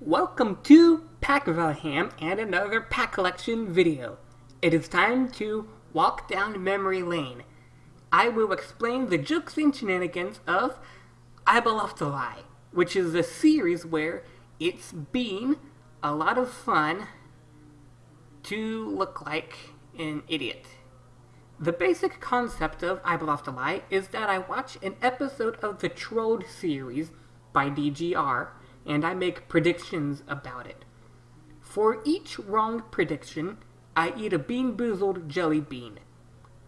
Welcome to Pack Valham and another pack collection video. It is time to walk down memory lane. I will explain the jokes and shenanigans of I Lie, which is a series where it's been a lot of fun to look like an idiot. The basic concept of I Lie is that I watch an episode of the Trolled series by DGR and I make predictions about it. For each wrong prediction, I eat a bean boozled jelly bean.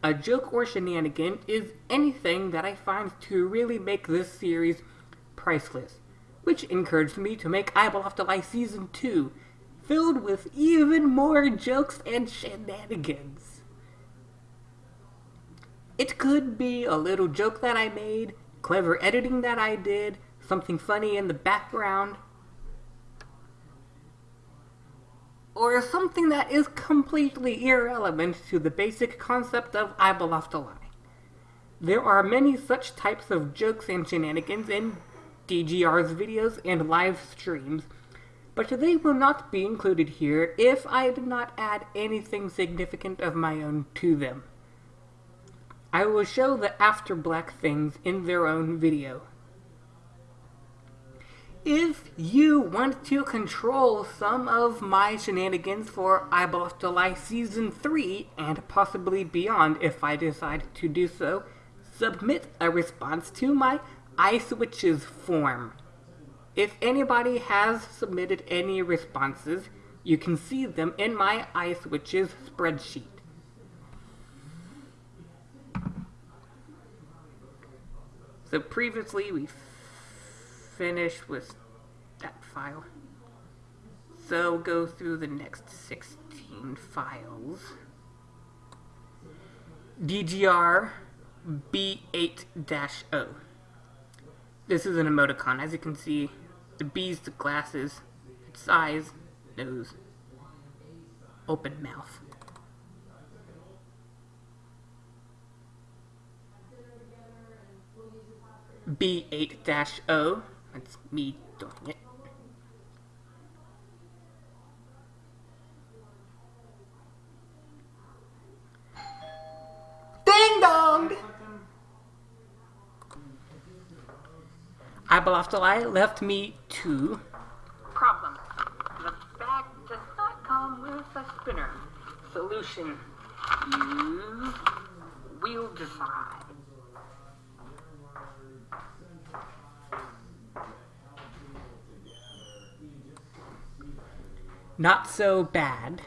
A joke or shenanigan is anything that I find to really make this series priceless, which encouraged me to make Eyeball After Life Season 2, filled with even more jokes and shenanigans. It could be a little joke that I made, clever editing that I did, something funny in the background, or something that is completely irrelevant to the basic concept of I Lie. There are many such types of jokes and shenanigans in DGR's videos and live streams, but they will not be included here if I do not add anything significant of my own to them. I will show the after black things in their own video. If you want to control some of my shenanigans for Eyeball After Lie Season 3, and possibly beyond if I decide to do so, submit a response to my iSwitches form. If anybody has submitted any responses, you can see them in my iSwitches spreadsheet. So previously we finished with file. So go through the next 16 files. DGR B8-O. This is an emoticon. As you can see, the B's the glasses, its eyes, nose, open mouth. B8-O that's me doing it. I bluffed a left me two. Problem. The bag does not come with a spinner. Solution. Hmm. Use wheel design. Not so bad.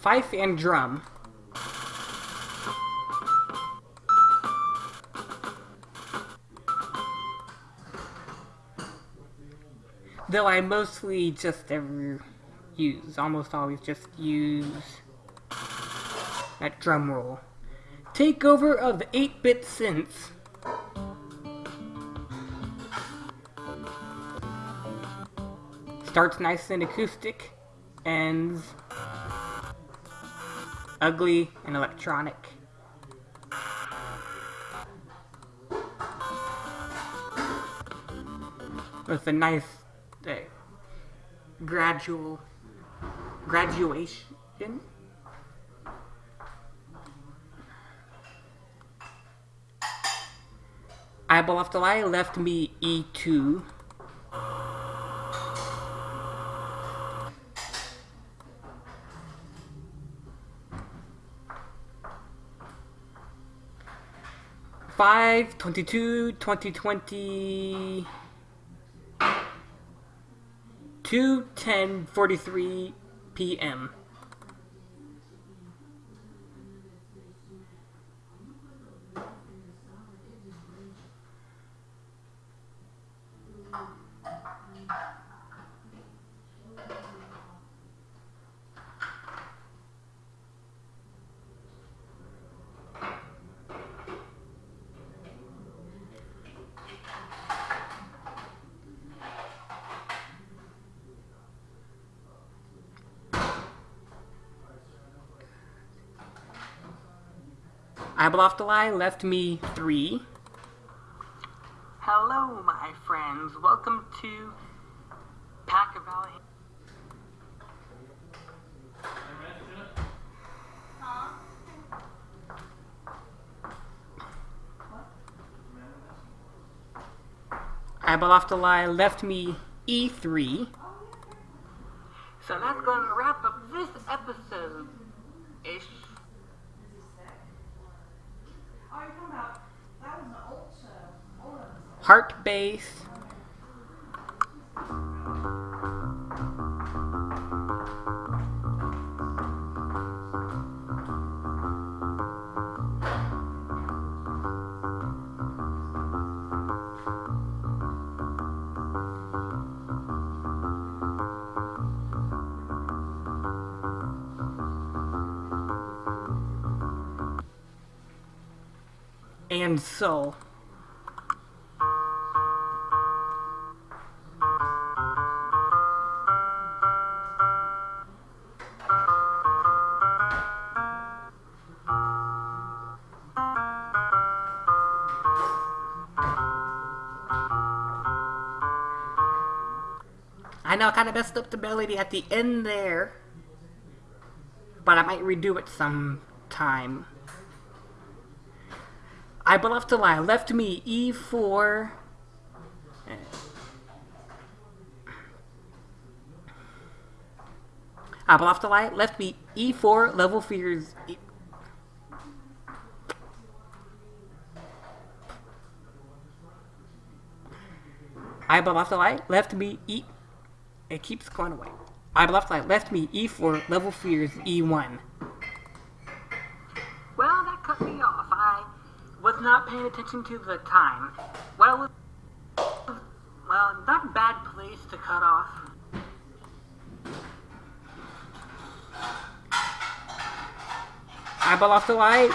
Fife and drum. Though I mostly just ever use, almost always just use that drum roll. Takeover of 8-bit synths. Starts nice and acoustic, ends ugly and electronic. With a nice uh, gradual graduation. Eyeball After Lie left me E2. Five twenty-two twenty twenty two ten forty-three p.m. Ibaloftalai left me three. Hello, my friends. Welcome to Pack of Valley. Ibaloftalai left me E3. So that's going to wrap up this episode. Ish. Heart base. and soul. Know I kind of messed up the melody at the end there, but I might redo it sometime. I left to lie. Left me e4. I left to lie. Left me e4. Level fears. E I left to lie. Left me e. It keeps going away. I left lie. Left me e4. Level fears e1. Well, that cut me off. I was not paying attention to the time. Well, well, not a bad place to cut off. I Eyeball off the light.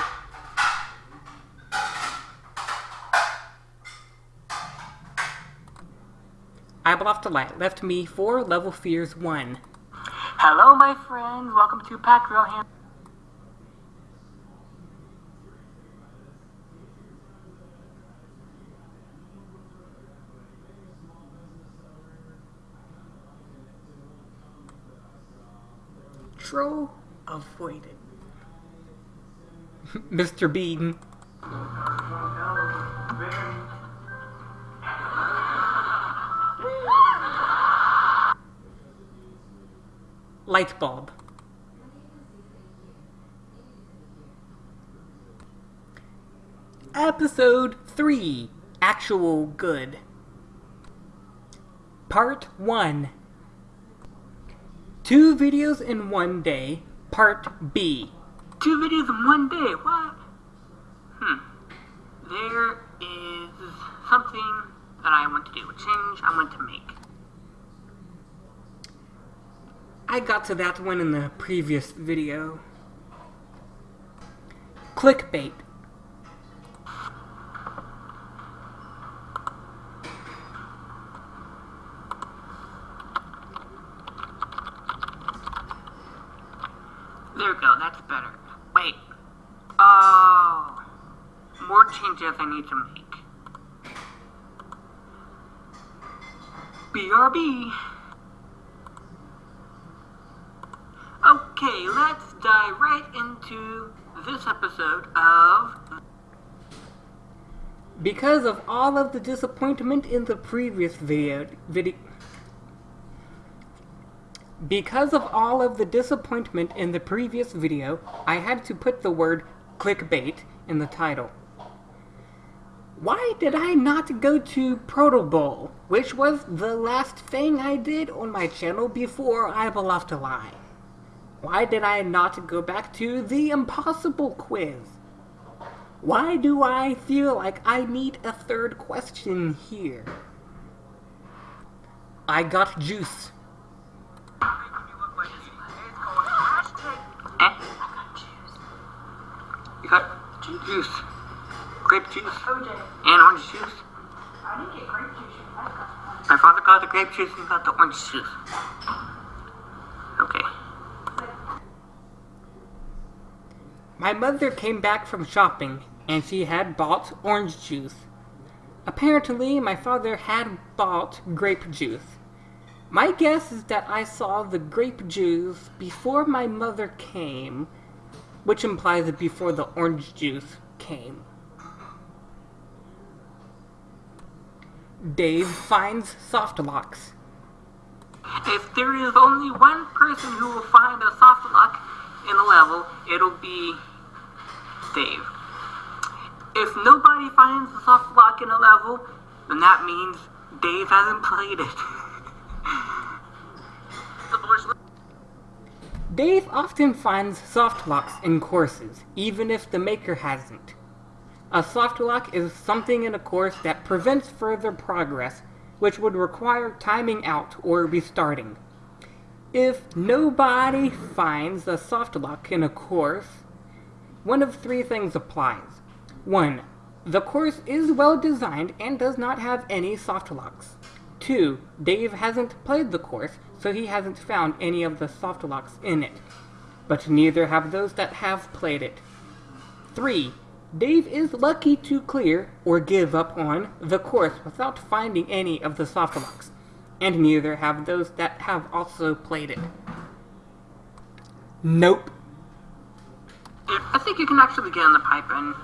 Off the light. Left me four, level fears one. Hello, my friends. Welcome to Pack Real Hand. Troll avoided. Mr. Bean. Light bulb. Episode 3 Actual Good. Part 1 Two videos in one day, part B. Two videos in one day, what? Hmm. There is something that I want to do, a change I want to make. I got to that one in the previous video. Clickbait. There we go, that's better. Wait. Oh. More changes I need to make. BRB. Okay, let's dive right into this episode of... Because of all of the disappointment in the previous video... video because of all of the disappointment in the previous video, I had to put the word clickbait in the title. Why did I not go to Proto Bowl, which was the last thing I did on my channel before I left lie? Why did I not go back to the impossible quiz? Why do I feel like I need a third question here? I got juice. You got juice. Grape juice. OJ. And orange juice. I didn't get grape juice. My father got the grape juice and got the orange juice. My mother came back from shopping and she had bought orange juice. Apparently, my father had bought grape juice. My guess is that I saw the grape juice before my mother came, which implies that before the orange juice came. Dave finds soft locks. If there is only one person who will find a soft lock in a level, it'll be Dave. If nobody finds a soft lock in a level, then that means Dave hasn't played it. Dave often finds soft locks in courses, even if the maker hasn't. A soft lock is something in a course that prevents further progress, which would require timing out or restarting. If nobody finds a soft lock in a course, one of three things applies. 1. The course is well designed and does not have any soft locks. 2. Dave hasn't played the course, so he hasn't found any of the soft locks in it. But neither have those that have played it. 3. Dave is lucky to clear, or give up on, the course without finding any of the soft locks. And neither have those that have also played it. Nope. I think you can actually get in the pipe and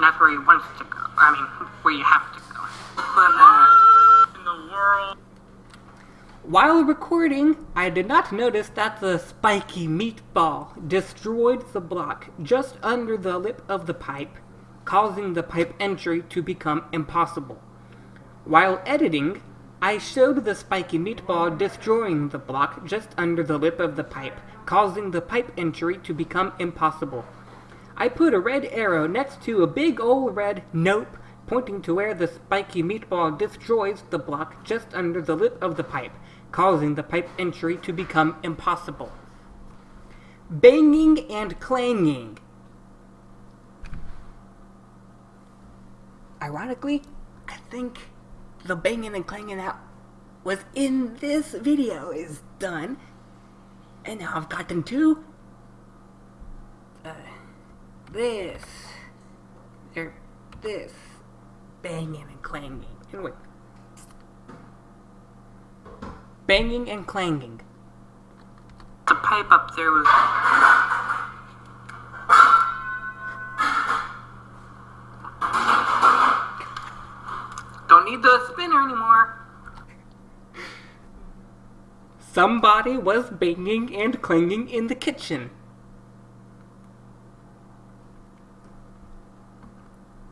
that's where he wants to go. I mean, where you have to go. But, uh, in the world. While recording, I did not notice that the spiky meatball destroyed the block just under the lip of the pipe, causing the pipe entry to become impossible. While editing, I showed the spiky meatball destroying the block just under the lip of the pipe, causing the pipe entry to become impossible. I put a red arrow next to a big old red nope pointing to where the spiky meatball destroys the block just under the lip of the pipe, causing the pipe entry to become impossible. Banging and clanging. Ironically, I think the banging and clanging that was in this video is done. And now I've gotten to uh, this, or this, banging and clanging. Anyway, banging and clanging. The pipe up there was. Don't need the spinner anymore. Somebody was banging and clanging in the kitchen.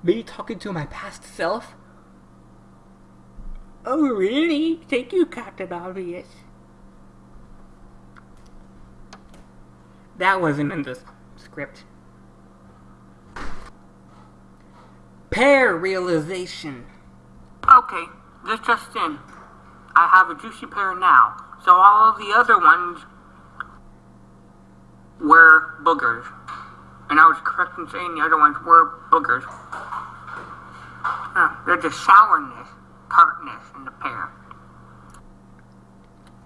Me talking to my past self? Oh, really? Thank you, Captain Obvious. That wasn't in the script. Pear realization. Okay, this just in. I have a juicy pear now, so all of the other ones were boogers. And I was correct in saying the other ones were boogers. Uh, they're just sourness, tartness in the pear.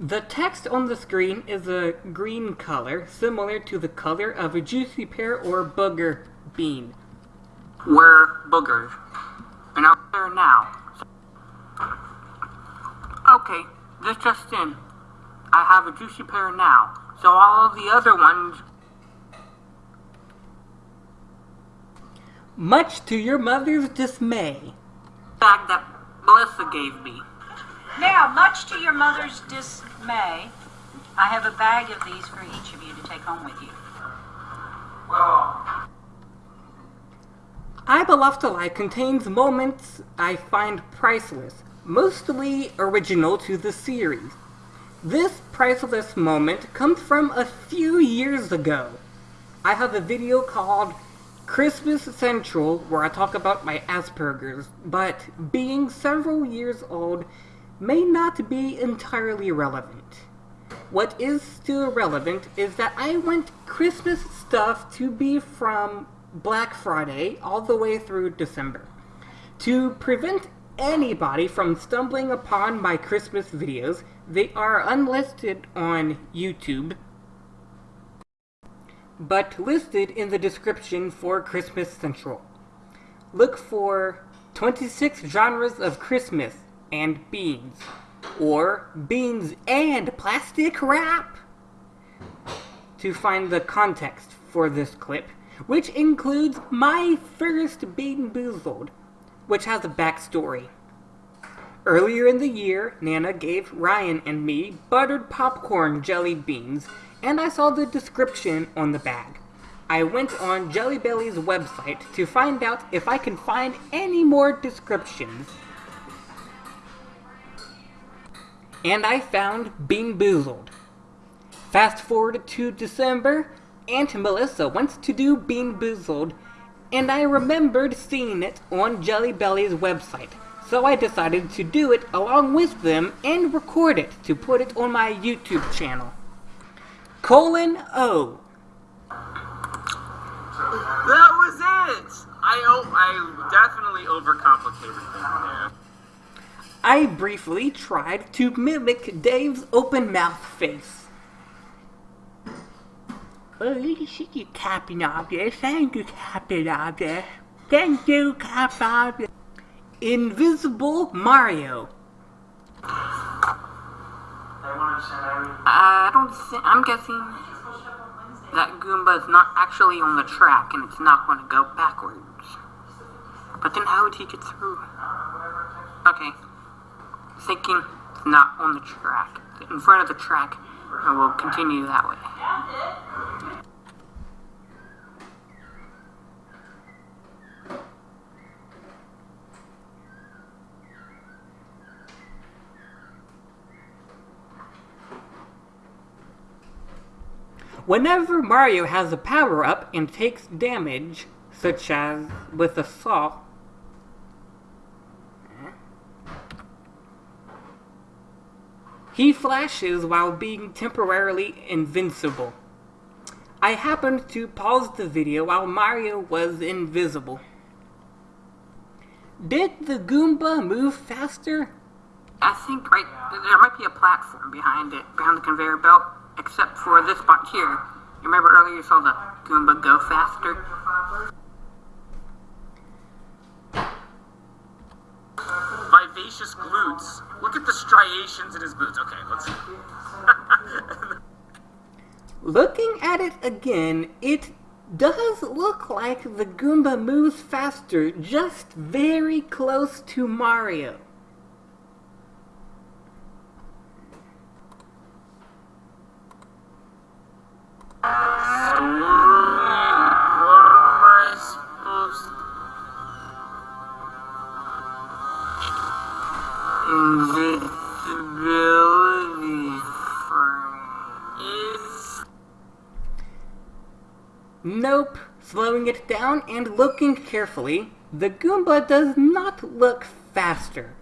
The text on the screen is a green color, similar to the color of a juicy pear or booger bean. Were boogers. And out there now. Okay, this just in. I have a juicy pear now, so all of the other ones Much to your mother's dismay. bag that Melissa gave me. Now, much to your mother's dismay, I have a bag of these for each of you to take home with you. Well... I Belove to Lie contains moments I find priceless, mostly original to the series. This priceless moment comes from a few years ago. I have a video called Christmas Central where I talk about my Asperger's, but being several years old may not be entirely relevant. What is still relevant is that I want Christmas stuff to be from Black Friday all the way through December. To prevent anybody from stumbling upon my Christmas videos, they are unlisted on YouTube. but listed in the description for Christmas Central. Look for 26 genres of Christmas and beans, or beans and plastic wrap to find the context for this clip, which includes my first Bean Boozled, which has a backstory. Earlier in the year, Nana gave Ryan and me buttered popcorn jelly beans, and I saw the description on the bag. I went on Jelly Belly's website to find out if I can find any more descriptions. And I found Bean Boozled. Fast forward to December, Aunt Melissa wants to do Bean Boozled, and I remembered seeing it on Jelly Belly's website. So I decided to do it along with them and record it to put it on my YouTube channel. Colon O. That was it! I, oh, I definitely overcomplicated things there. I briefly tried to mimic Dave's open mouth face. See you Captain Obvious. Thank you, Captain Obvious. Thank you, Captain Obvious. Invisible Mario. I don't think, I'm guessing that Goomba is not actually on the track and it's not going to go backwards. But then how would he get through? Okay. Thinking not on the track. In front of the track, and we'll continue that way. Whenever Mario has a power up and takes damage, such as with a saw, he flashes while being temporarily invincible. I happened to pause the video while Mario was invisible. Did the Goomba move faster? I think right there might be a platform behind it, behind the conveyor belt, except for this spot here. Remember earlier you saw the Goomba go faster? Vivacious glutes. Look at the striations in his boots. Okay, let's. Looking at it again, it does look like the Goomba moves faster, just very close to Mario. And looking carefully, the Goomba does not look faster.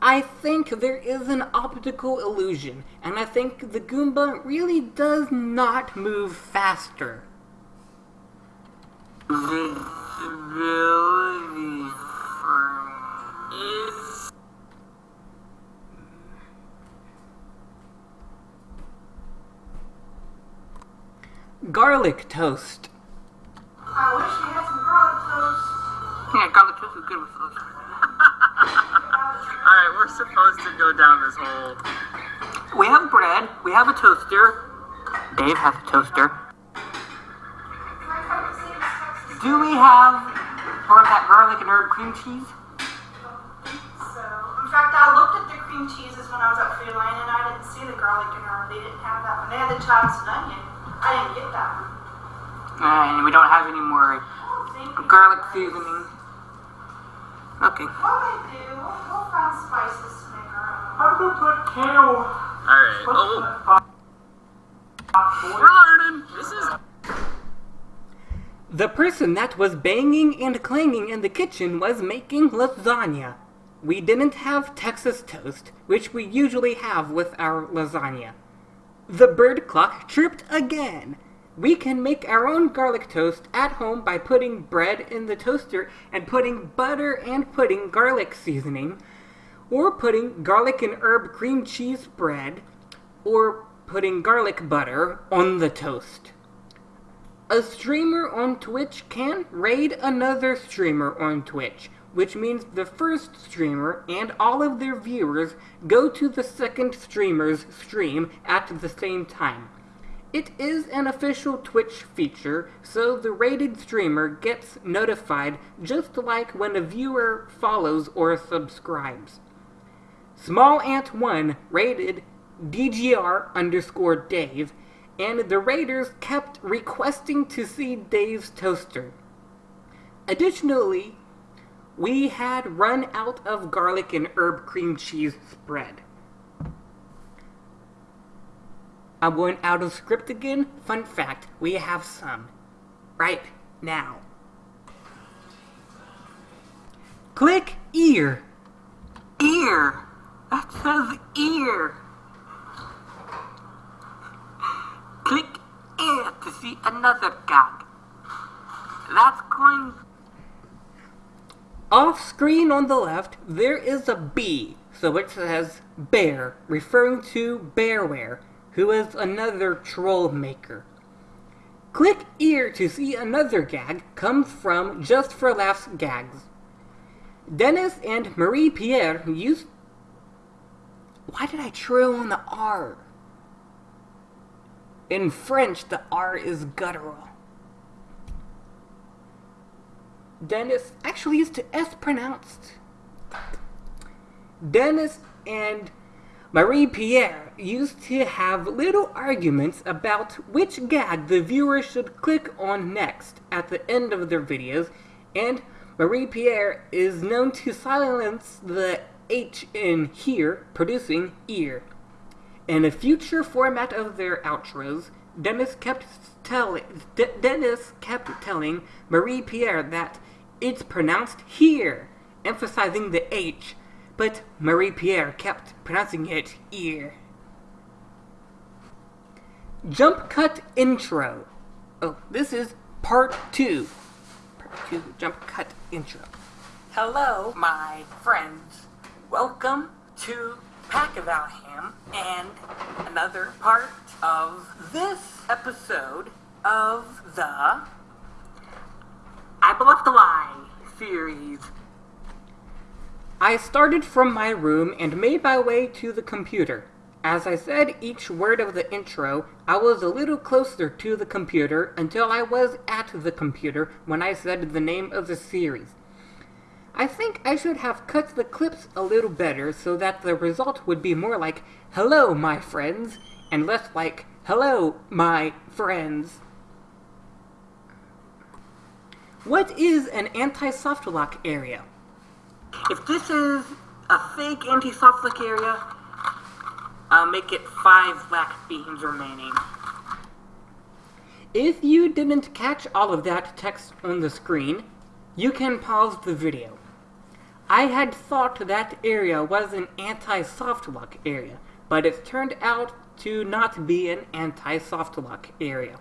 I think there is an optical illusion, and I think the Goomba really does not move faster. Invisibility is. Garlic toast. Yeah, garlic toast good with those. Alright, we're supposed to go down this hole. We have bread, we have a toaster. Dave has a toaster. Do we have more of that garlic and herb cream cheese? So, in fact, I looked at the cream cheeses when I was at Food Lane and I didn't see the garlic and herb. They didn't have that one. They had the chives and onion. I didn't get that one. And we don't have any more oh, Thank you. garlic seasoning. Okay. What they do, we'll, we'll find spices to make our own. Alright, oh. We're learning! This is. The person that was banging and clanging in the kitchen was making lasagna. We didn't have Texas toast, which we usually have with our lasagna. The bird clock chirped again. We can make our own garlic toast at home by putting bread in the toaster and putting butter and putting garlic seasoning, or putting garlic and herb cream cheese bread, or putting garlic butter on the toast. A streamer on Twitch can raid another streamer on Twitch, which means the first streamer and all of their viewers go to the second streamer's stream at the same time. It is an official Twitch feature, so the rated streamer gets notified just like when a viewer follows or subscribes. Small Ant 1 rated DGR underscore Dave, and the raiders kept requesting to see Dave's toaster. Additionally, we had run out of garlic and herb cream cheese spread. I'm going out of script again. Fun fact, we have some. Right now. Click ear. Ear. That says ear. Click ear to see another gag. That's going. Off screen on the left, there is a B, so it says bear, referring to Bearware, who is another troll maker. Click here to see another gag comes from Just for Laughs gags. Dennis and Marie Pierre used. Why did I trill on the R? In French, the R is guttural. Dennis actually is to S pronounced. Dennis and Marie Pierre used to have little arguments about which gag the viewer should click on next at the end of their videos, and Marie Pierre is known to silence the H in here, producing ear. In a future format of their outros, Dennis kept telling D- Dennis kept telling Marie Pierre that it's pronounced here, emphasizing the H, but Marie Pierre kept pronouncing it ear. Jump cut intro. Oh, this is part two. Part two jump cut intro. Hello, my friends. Welcome to Pack of Alham and another part of this episode of the I Bluff the Lie series. I started from my room and made my way to the computer. As I said each word of the intro, I was a little closer to the computer until I was at the computer when I said the name of the series. I think I should have cut the clips a little better so that the result would be more like, Hello, my friends, and less like, Hello, my friends. What is an anti-soft lock area? If this is a fake anti-soft lock area, I'll make it five black beans remaining. If you didn't catch all of that text on the screen, you can pause the video. I had thought that area was an anti-soft lock area, but it turned out to not be an anti-soft lock area.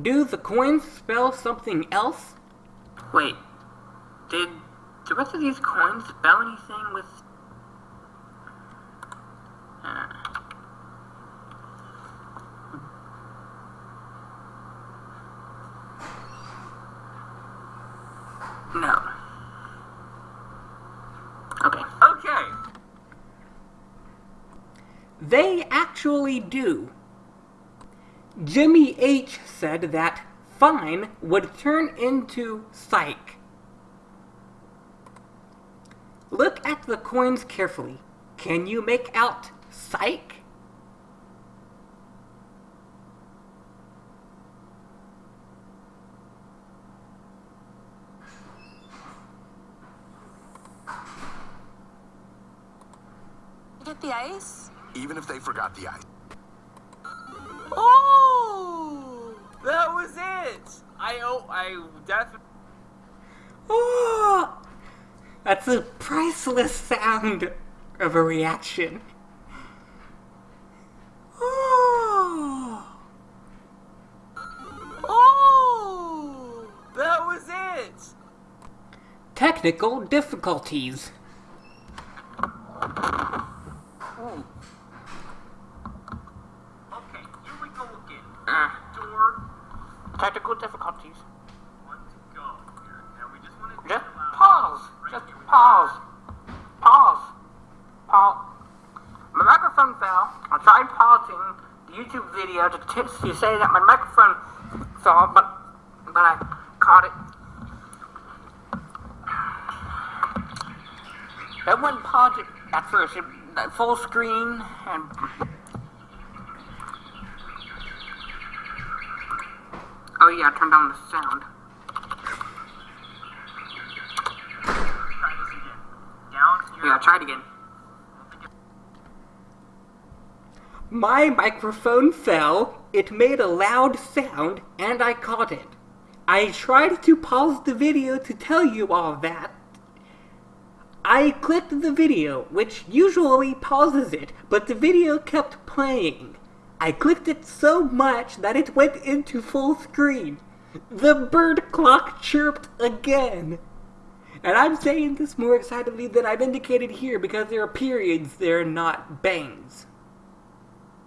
Do the coins spell something else? Wait, did the rest of these coins spell anything with? Uh, no. Okay. Okay. They actually do. Jimmy H said that fine would turn into psych. Look at the coins carefully. Can you make out psych? Get the ice? even if they forgot the ice. Oh, that was it. I oh I definitely. Oh, that's a priceless sound of a reaction. Oh, Oh, that was it. technical difficulties. Okay, here we go again. Door video to, say that my microphone fell, but but I caught it. It wouldn't pause at first. It, that full screen and. Oh yeah, I turned on the sound. Try this again. Down your Yeah, try it again. My microphone fell, it made a loud sound, and I caught it. I tried to pause the video to tell you all that. I clicked the video, which usually pauses it, but the video kept playing. I clicked it so much that it went into full screen. The bird clock chirped again. And I'm saying this more excitedly than I've indicated here because there are periods, there are not bangs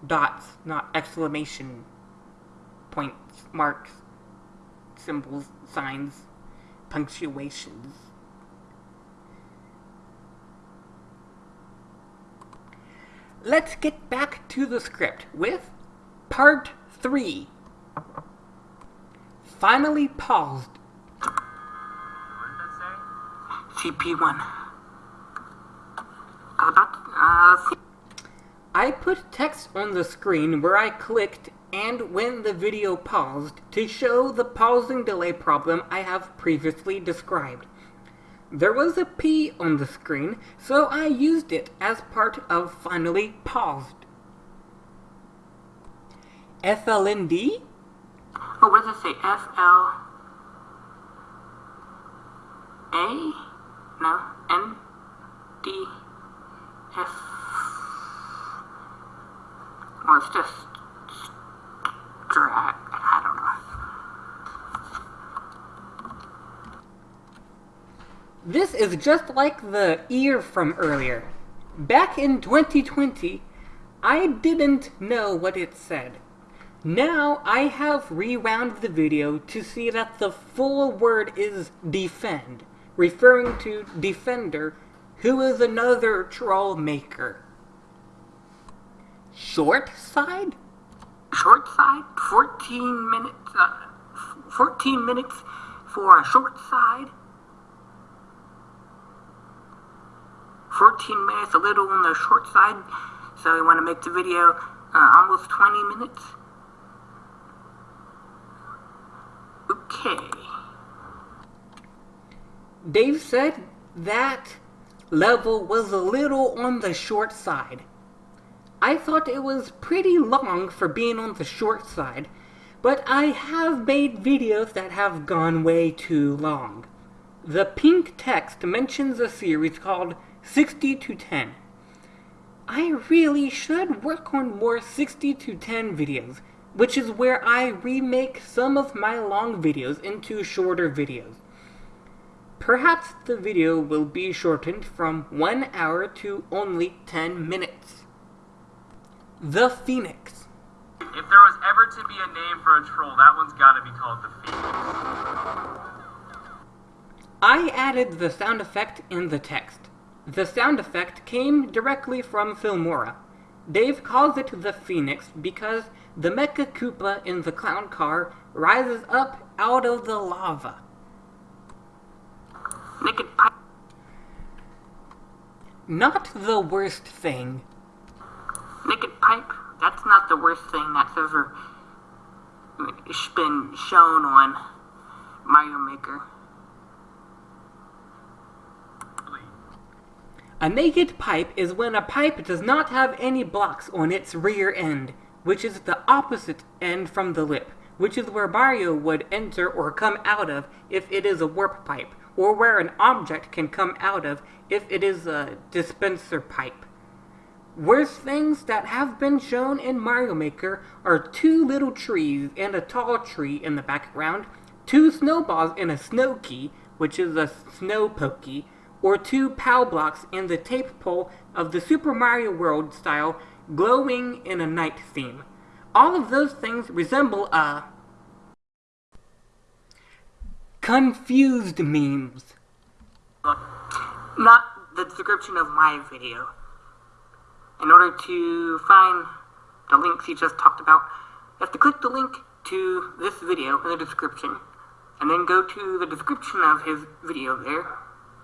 dots, not exclamation points, marks, symbols, signs, punctuations. Let's get back to the script with part 3. Finally paused. What did that say? CP1. About uh, I put text on the screen where I clicked and when the video paused to show the pausing delay problem I have previously described. There was a P on the screen, so I used it as part of finally paused. FLND? oh, what does it say? F L A? No, N D F. It's just drag. I don't know. This is just like the ear from earlier. Back in 2020, I didn't know what it said. Now I have rewound the video to see that the full word is defend, referring to Defender, who is another troll maker. Short side? Short side, 14 minutes, uh, 14 minutes for a short side. 14 minutes, a little on the short side. So we want to make the video uh, almost 20 minutes. Okay. Dave said that level was a little on the short side. I thought it was pretty long for being on the short side, but I have made videos that have gone way too long. The pink text mentions a series called 60 to 10. I really should work on more 60 to 10 videos, which is where I remake some of my long videos into shorter videos. Perhaps the video will be shortened from 1 hour to only 10 minutes. The Phoenix. If there was ever to be a name for a troll, that one's gotta be called the Phoenix. I added the sound effect in the text. The sound effect came directly from Filmora. Dave calls it the Phoenix because the Mecha Koopa in the clown car rises up out of the lava. Not the worst thing. Naked pipe. That's not the worst thing that's ever been shown on Mario Maker. A naked pipe is when a pipe does not have any blocks on its rear end, which is the opposite end from the lip, which is where Mario would enter or come out of if it is a warp pipe, or where an object can come out of if it is a dispenser pipe. Worst things that have been shown in Mario Maker are two little trees and a tall tree in the background, two snowballs and a snow key, which is a snow pokey, or two POW blocks and the tape pole of the Super Mario World style glowing in a night theme. All of those things resemble a confused memes. Not the description of my video. In order to find the links you just talked about, You have to click the link to this video in the description, and then go to the description of his video there,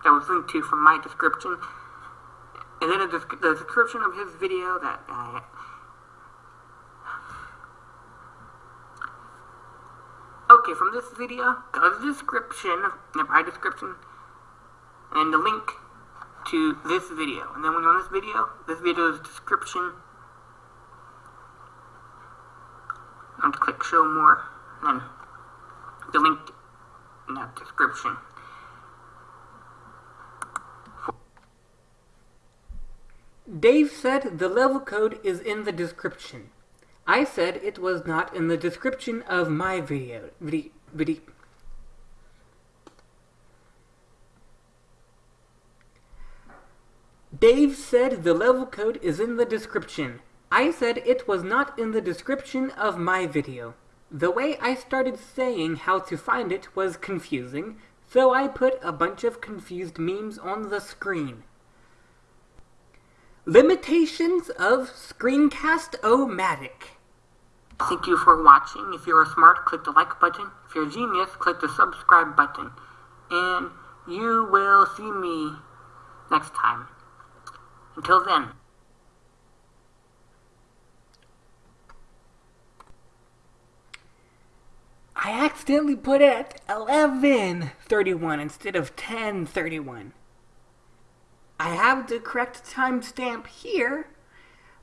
that was linked to from my description, and then the, description of his video that uh, Okay, from this video, go to the description, my description, and the link to this video. And then when you're on this video, this video's description, I'm to click show more, and then the link in that description. Dave said the level code is in the description. I said it was not in the description of my video. Video. video. Dave said the level code is in the description. I said it was not in the description of my video. The way I started saying how to find it was confusing, so I put a bunch of confused memes on the screen. Limitations of Screencast-O-Matic. Thank you for watching. If you're smart, click the like button. If you're a genius, click the subscribe button. And you will see me next time. Until then. I accidentally put it at 11.31 instead of 10.31. I have the correct timestamp here,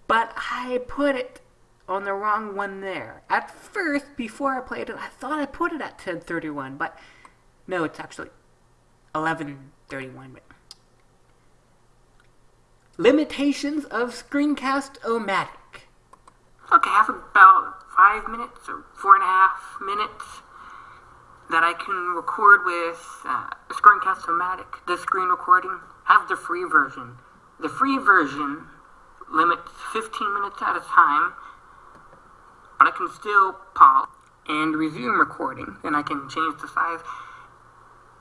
but I put it on the wrong one there. At first, before I played it, I thought I put it at 10.31, but no, it's actually 11.31. Limitations of Screencast-O-Matic. Okay, I have about five minutes or four and a half minutes that I can record with uh, Screencast-O-Matic, the screen recording. Have the free version. The free version limits 15 minutes at a time, but I can still pause and resume recording. and I can change the size.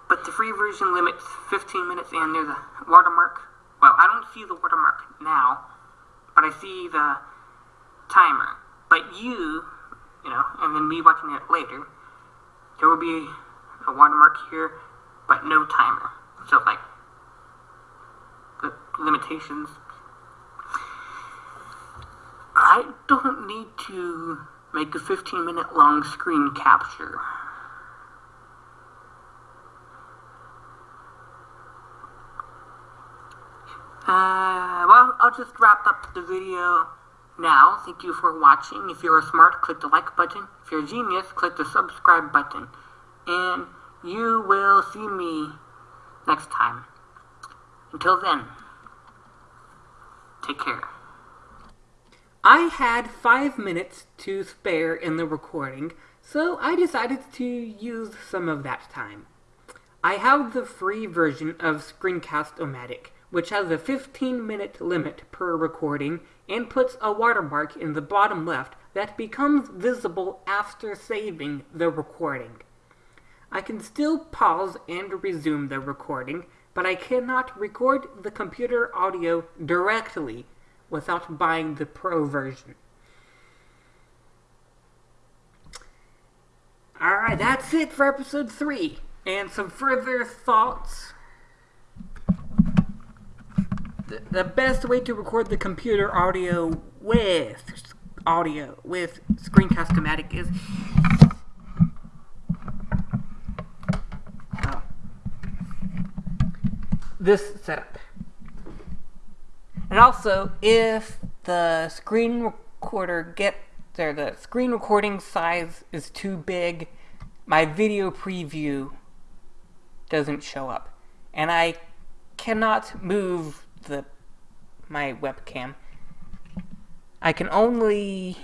But the free version limits 15 minutes, and there's a watermark. Well, I don't see the watermark now, but I see the timer. But you, you know, and then me watching it later, there will be a watermark here, but no timer. So, like, the limitations. I don't need to make a 15 minute long screen capture. Uh, well, I'll just wrap up the video now. Thank you for watching. If you're smart, click the like button. If you're a genius, click the subscribe button. And you will see me next time. Until then, take care. I had five minutes to spare in the recording, so I decided to use some of that time. I have the free version of Screencast-O-Matic, which has a 15 minute limit per recording and puts a watermark in the bottom left that becomes visible after saving the recording. I can still pause and resume the recording, but I cannot record the computer audio directly without buying the pro version. Alright, that's it for episode 3. And some further thoughts. The, best way to record the computer audio with audio with Screencast-O-Matic is oh, this setup. And also, if the screen recorder get there, the screen recording size is too big, my video preview doesn't show up. And I cannot move the my webcam. I can only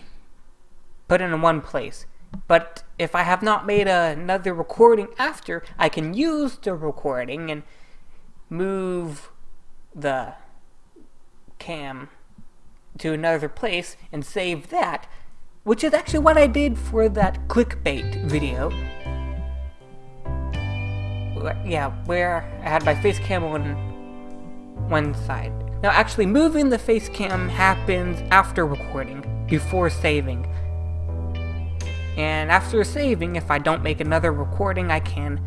put it in one place. But if I have not made another recording after, I can use the recording and move the cam to another place and save that, which is actually what I did for that clickbait video. Yeah, where I had my face cam on one side. Now actually moving the face cam happens after recording, before saving. And after saving, if I don't make another recording, I can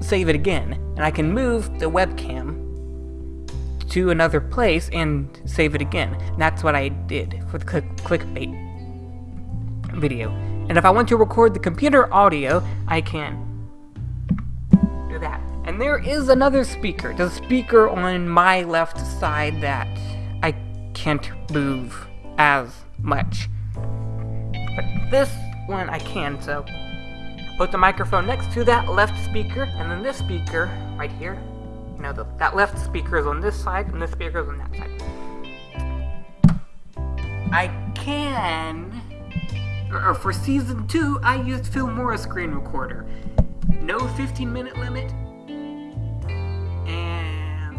save it again. And I can move the webcam to another place and save it again. And that's what I did for the click clickbait video. And if I want to record the computer audio, I can. And there is another speaker, the speaker on my left side that I can't move as much. But this one I can, so put the microphone next to that left speaker, and then this speaker right here. You know, the, that left speaker is on this side, and this speaker is on that side. I can, or, or for season two, I used Filmora screen recorder. No 15 minute limit, and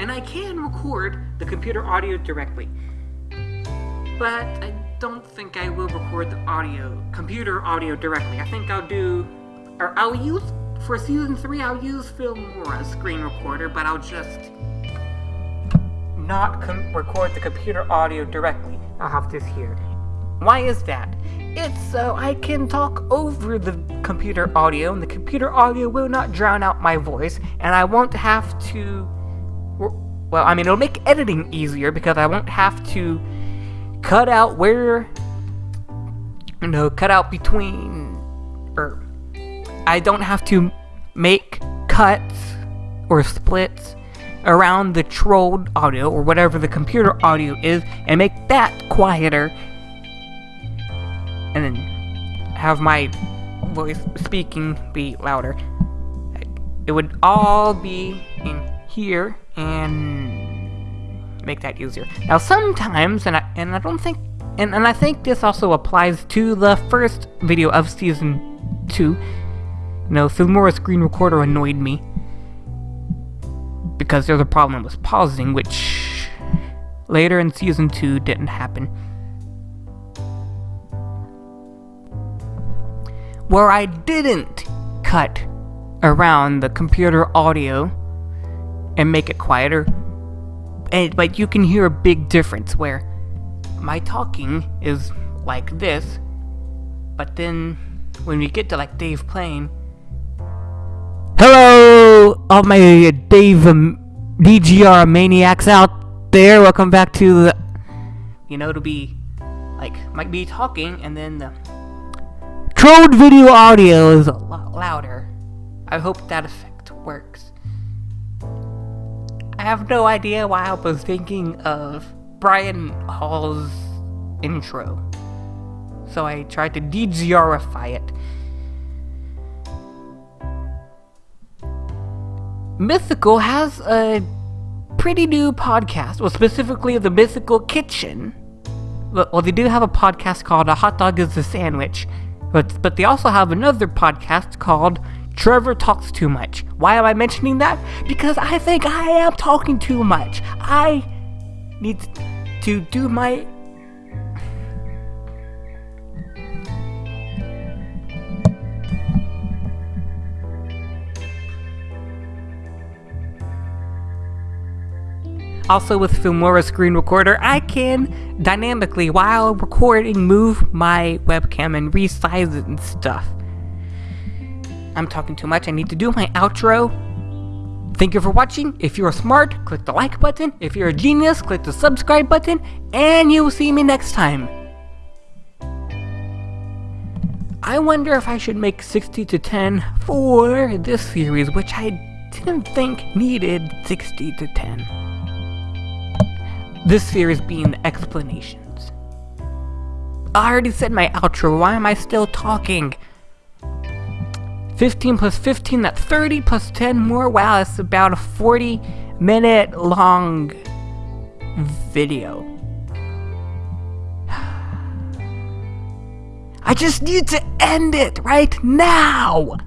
and I can record the computer audio directly. But I don't think I will record the audio, computer audio directly. I think I'll do, or I'll use, for season 3, I'll use Filmora screen recorder, but I'll just not record the computer audio directly. I'll have this here. Why is that? It's so I can talk over the computer audio, and the computer audio will not drown out my voice, and I won't have to. Well, I mean, it'll make editing easier because I won't have to cut out where. You know, cut out between. Or. I don't have to make cuts or splits around the trolled audio or whatever the computer audio is and make that quieter and then have my voice speaking be louder. It would all be in here and make that easier. Now sometimes, and I, and I don't think, and, and I think this also applies to the first video of season 2. You know, Filmora screen recorder annoyed me because there's a problem with pausing, which later in season 2 didn't happen. Where I didn't cut around the computer audio and make it quieter, and, but you can hear a big difference where my talking is like this, but then when we get to like Dave playing, Hello, all my Dave um, DGR maniacs out there. Welcome back to the. You know, to be like might be talking, and then the trolled video audio is a lot louder. I hope that effect works. I have no idea why I was thinking of Brian Hall's intro, so I tried to DGRify it. Mythical has a pretty new podcast, well, specifically the Mythical Kitchen. Well, they do have a podcast called A Hot Dog is a Sandwich, but, but they also have another podcast called Trevor Talks Too Much. Why am I mentioning that? Because I think I am talking too much. I need to do my Also with Filmora Screen Recorder, I can dynamically, while recording, move my webcam and resize it and stuff. I'm talking too much, I need to do my outro. Thank you for watching. If you're smart, click the like button. If you're a genius, click the subscribe button. And you will see me next time. I wonder if I should make 60 to 10 for this series, which I didn't think needed 60 to 10. This series being explanations. I already said my outro, why am I still talking? 15 plus 15, that's 30 plus 10 more. Wow, that's about a 40 minute long video. I just need to end it right now!